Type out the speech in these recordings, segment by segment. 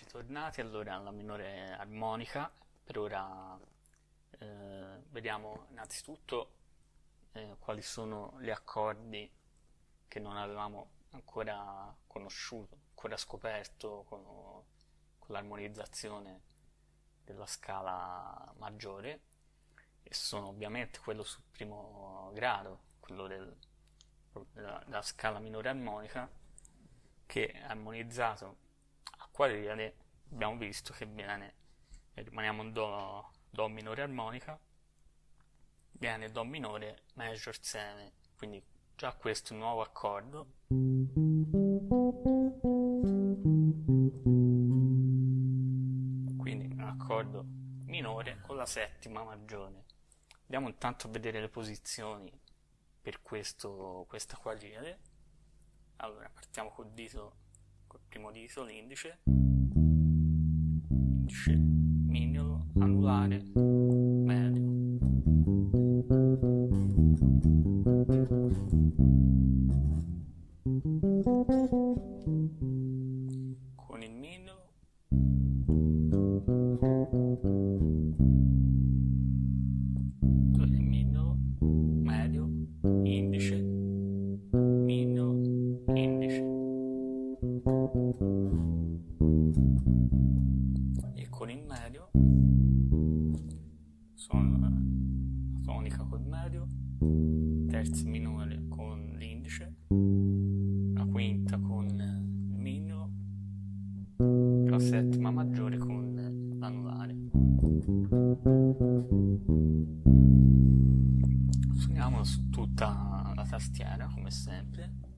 Eccoci tornati allora alla minore armonica. Per ora eh, vediamo innanzitutto eh, quali sono gli accordi che non avevamo ancora conosciuto, ancora scoperto con, con l'armonizzazione della scala maggiore e sono ovviamente quello sul primo grado, quello del, della, della scala minore armonica che è armonizzato quadriade abbiamo visto che viene rimaniamo in do, do minore armonica viene do minore major 7 quindi già questo è un nuovo accordo. Quindi un accordo minore con la settima maggiore andiamo intanto a vedere le posizioni per questo, questa quadriade allora partiamo col dito col primo dito l'indice, indice mignolo, anulare, medio. Con settima maggiore con l'anulare. Suoniamo su tutta la tastiera come sempre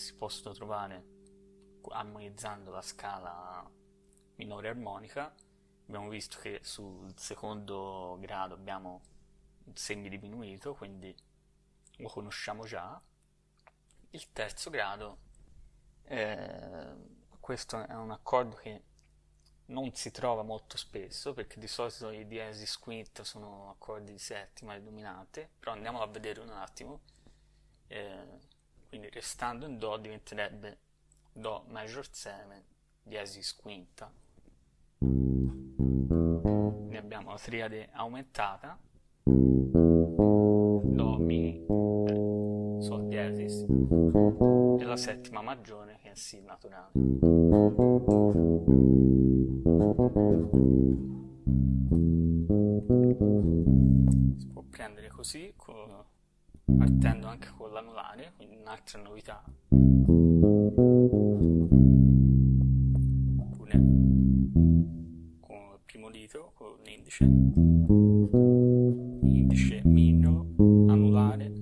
si possono trovare armonizzando la scala minore armonica abbiamo visto che sul secondo grado abbiamo un semidiminuito quindi lo conosciamo già il terzo grado eh, questo è un accordo che non si trova molto spesso perché di solito i diesis quinta sono accordi di settima e dominante, però andiamolo a vedere un attimo. Eh, quindi restando in Do diventerebbe Do major 7 diesis quinta. Ne abbiamo la triade aumentata, Do mi Sol diesis e la settima maggiore che è Si naturale. Si può prendere così, partendo anche con l'anulare, quindi un'altra novità. Oppure con il primo dito, con l'indice, indice mignolo, anulare,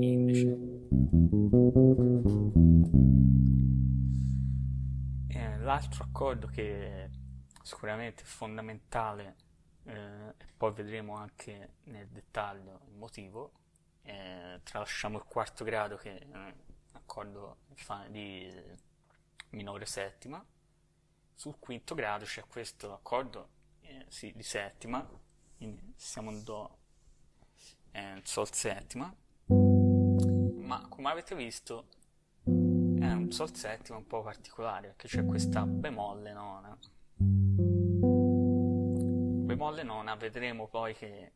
indice. L'altro accordo che sicuramente fondamentale eh, e poi vedremo anche nel dettaglio il motivo eh, tralasciamo il quarto grado che è un accordo di minore settima. Sul quinto grado c'è questo accordo eh, sì, di settima. Quindi siamo in do eh, sol settima. Ma come avete visto è un sol settima un po' particolare perché c'è questa bemolle nona. Bemolle nona vedremo poi che,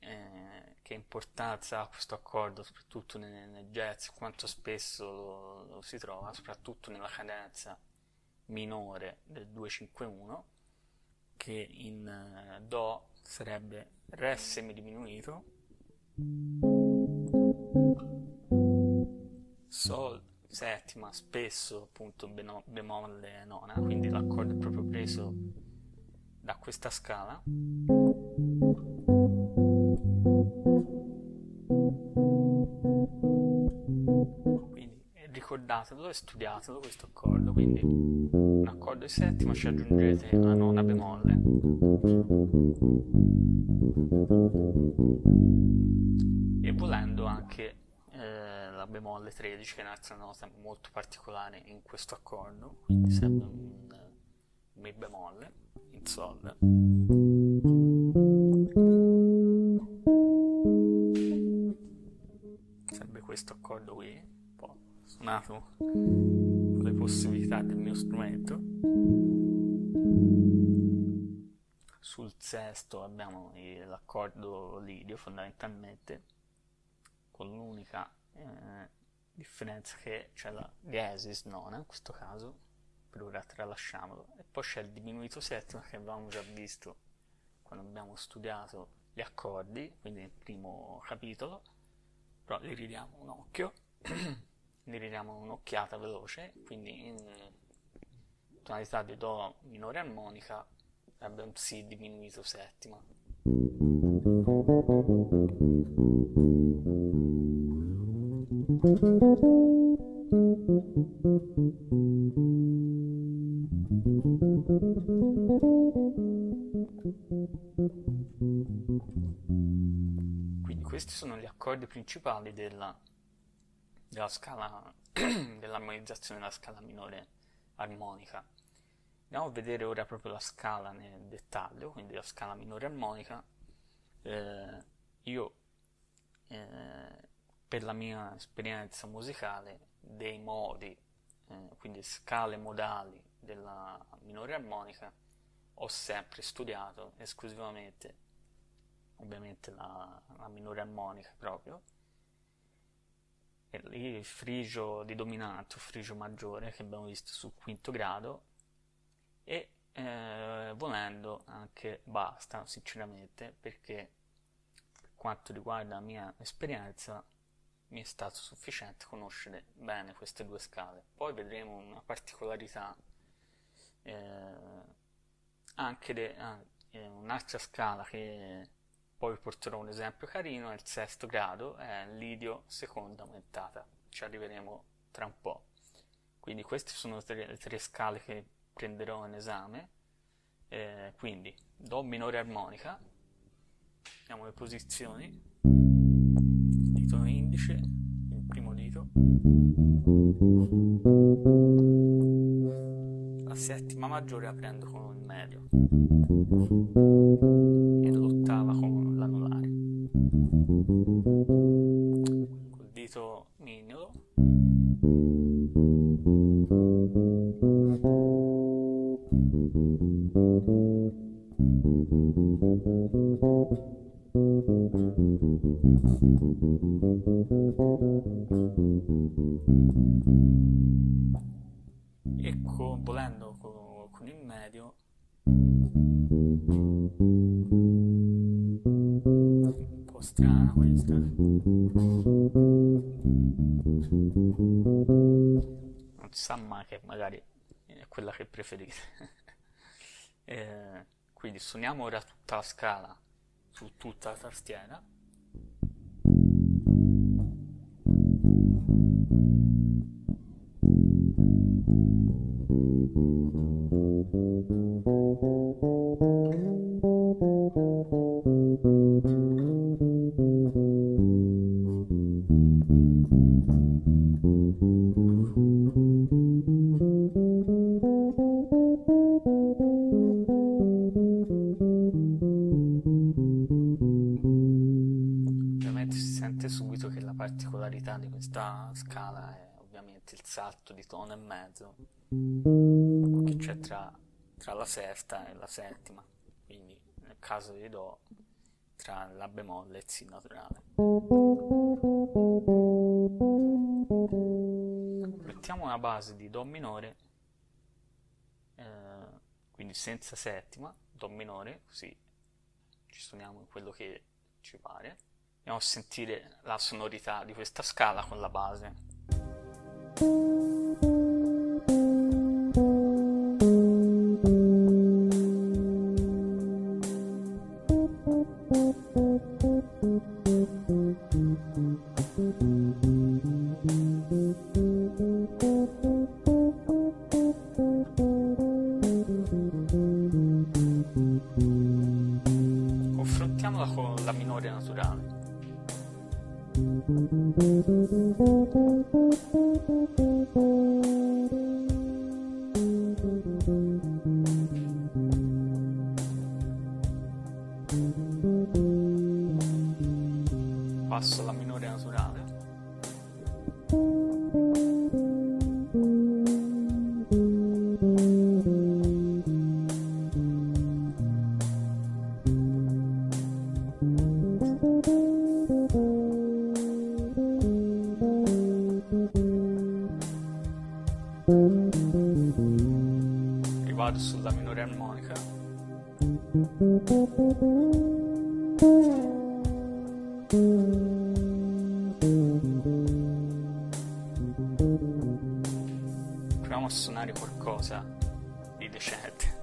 eh, che importanza ha questo accordo soprattutto nel, nel jazz quanto spesso lo, lo, si trova soprattutto nella cadenza minore del 251 che in eh, do sarebbe re semidiminuito sol settima spesso appunto bemolle nona quindi l'accordo è proprio preso da questa scala quindi ricordatelo e studiatelo questo accordo, quindi un accordo di settima ci aggiungete una nona bemolle. E volendo anche eh, la bemolle 13 che è un'altra nota molto particolare in questo accordo, quindi sempre un, un mi bemolle in sol. Sempre questo accordo qui, suonato con le possibilità del mio strumento. Sul sesto abbiamo l'accordo lidio fondamentalmente con l'unica eh, differenza che c'è la diesis nona in questo caso, per ora tralasciamolo, e poi c'è il diminuito settima che avevamo già visto quando abbiamo studiato gli accordi, quindi nel primo capitolo, però li ridiamo un occhio, li ridiamo un'occhiata veloce, quindi in tonalità di Do minore armonica sarebbe un Si diminuito settima. Quindi questi sono gli accordi principali della, della scala dell'armonizzazione della scala minore armonica. Andiamo a vedere ora proprio la scala nel dettaglio, quindi la scala minore armonica. Eh, io eh, per la mia esperienza musicale dei modi, eh, quindi scale modali della minore armonica, ho sempre studiato esclusivamente, ovviamente la, la minore armonica proprio, lì il frigio di dominante o frigio maggiore che abbiamo visto sul quinto grado e eh, volendo anche basta sinceramente perché per quanto riguarda la mia esperienza mi è stato sufficiente conoscere bene queste due scale. Poi vedremo una particolarità, eh, anche de, eh, un'altra scala che vi porterò un esempio carino, è il sesto grado, è l'idio seconda aumentata, ci arriveremo tra un po'. Quindi queste sono tre, le tre scale che prenderò in esame, eh, quindi Do minore armonica, vediamo le posizioni, dito indice, il primo dito, la settima maggiore aprendo con il medio Col dito mignolo e con, volendo con, con il medio strana questa non si sa mai che magari è quella che preferite. Eh, quindi suoniamo ora tutta la scala su tutta la tastiera. Ovviamente particolarità di questa scala è ovviamente il salto di tono e mezzo che c'è tra, tra la sesta e la settima, quindi nel caso di Do tra la bemolle e il Si naturale. Mettiamo una base di Do minore, eh, quindi senza settima, Do minore, così ci suoniamo in quello che ci pare. Andiamo a sentire la sonorità di questa scala con la base. basso, la minore naturale. E sulla minore armonica. Thank you. Proviamo a suonare qualcosa di decente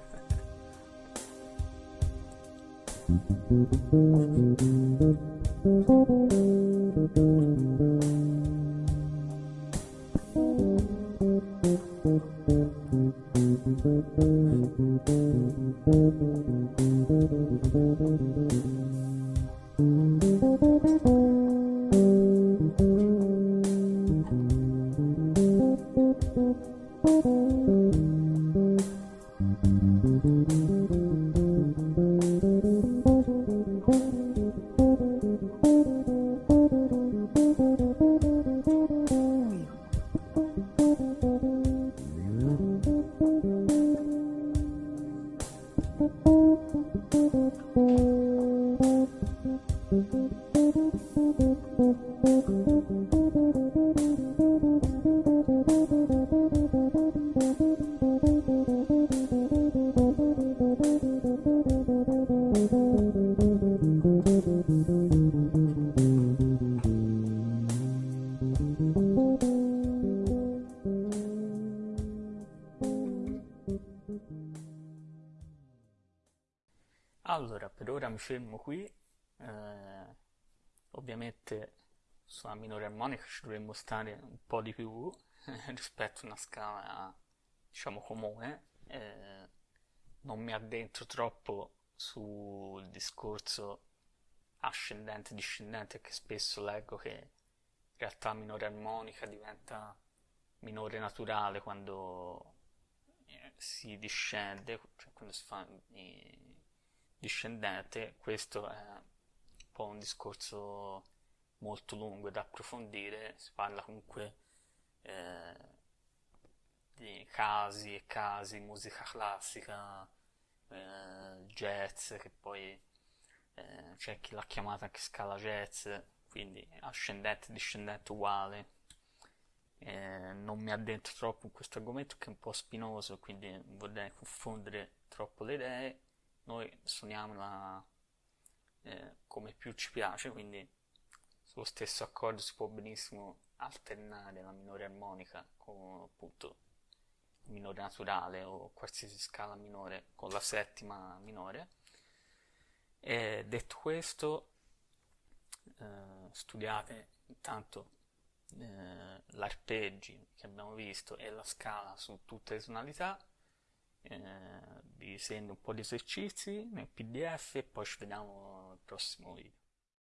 Allora, per mi fermo qui, eh, ovviamente sulla minore armonica ci dovremmo stare un po' di più rispetto a una scala, diciamo, comune, eh, non mi addentro troppo sul discorso ascendente discendente che spesso leggo che in realtà minore armonica diventa minore naturale quando eh, si discende, cioè quando si fa discendente, questo è un po' un discorso molto lungo da approfondire, si parla comunque eh, di casi e casi, musica classica, eh, jazz, che poi eh, c'è chi l'ha chiamata anche scala jazz, quindi ascendente e discendente uguale. Eh, non mi addentro troppo in questo argomento che è un po' spinoso, quindi vorrei confondere troppo le idee. Noi suoniamola eh, come più ci piace, quindi sullo stesso accordo si può benissimo alternare la minore armonica con appunto minore naturale o qualsiasi scala minore con la settima minore. E detto questo, eh, studiate intanto eh, l'arpeggi che abbiamo visto e la scala su tutte le tonalità. Eh, vi sendo un po' di esercizi nel pdf e poi ci vediamo al prossimo video.